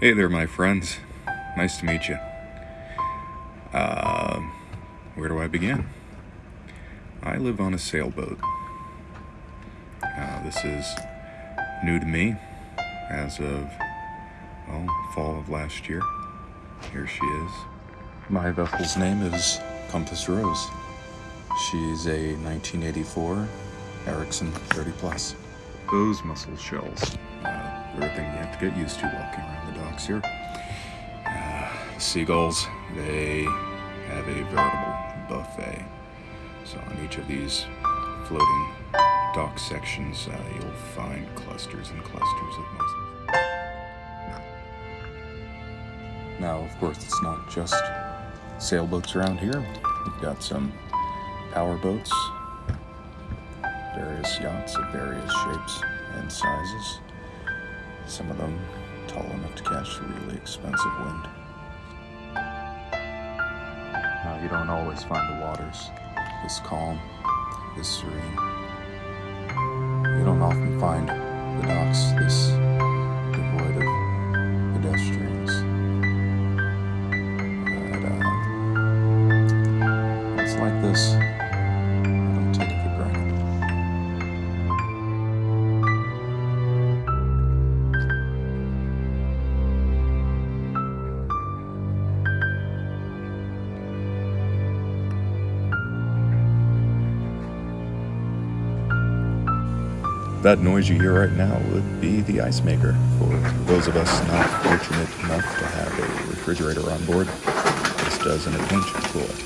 Hey there, my friends. Nice to meet you. Uh, where do I begin? I live on a sailboat. Uh, this is new to me as of, well, fall of last year. Here she is. My vessel's name is Compass Rose. She's a 1984 Ericson 30 Plus. Those mussel shells, everything you have to get used to walking around the docks here. Uh, seagulls, they have a veritable buffet. So on each of these floating dock sections, uh, you'll find clusters and clusters of mussels. Now, of course, it's not just sailboats around here. We've got some power boats, various yachts of various shapes and sizes. Some of them tall enough to catch the really expensive wind. Now, you don't always find the waters this calm, this serene. You don't often find the docks this That noise you hear right now would be the ice maker for those of us not fortunate enough to have a refrigerator on board. This does in a pinch cool it.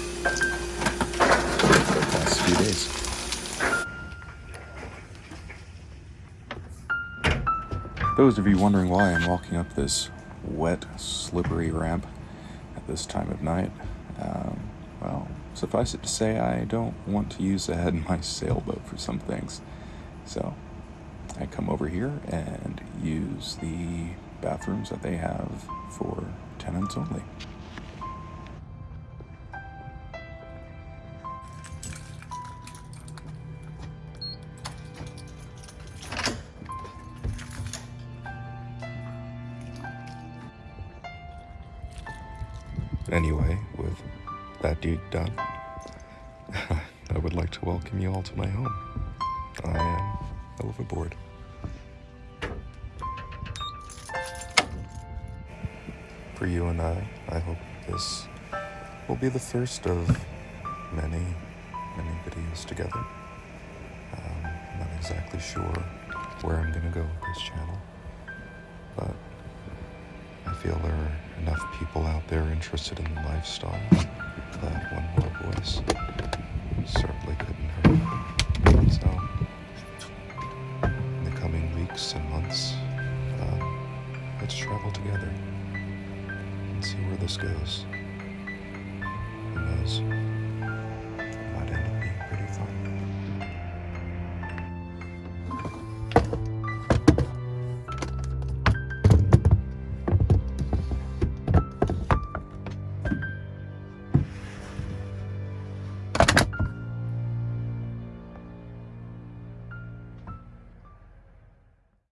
The past few days. Those of you wondering why I'm walking up this wet, slippery ramp at this time of night, um, well, suffice it to say, I don't want to use the head in my sailboat for some things. So, I come over here and use the bathrooms that they have for tenants only. Anyway, with that deed done, I would like to welcome you all to my home. I am overboard. For you and I, I hope this will be the first of many, many videos together. Um, I'm not exactly sure where I'm gonna go with this channel, but I feel there are enough people out there interested in the lifestyle that one more voice certainly couldn't hurt. So, let's travel together and see where this goes. Who knows?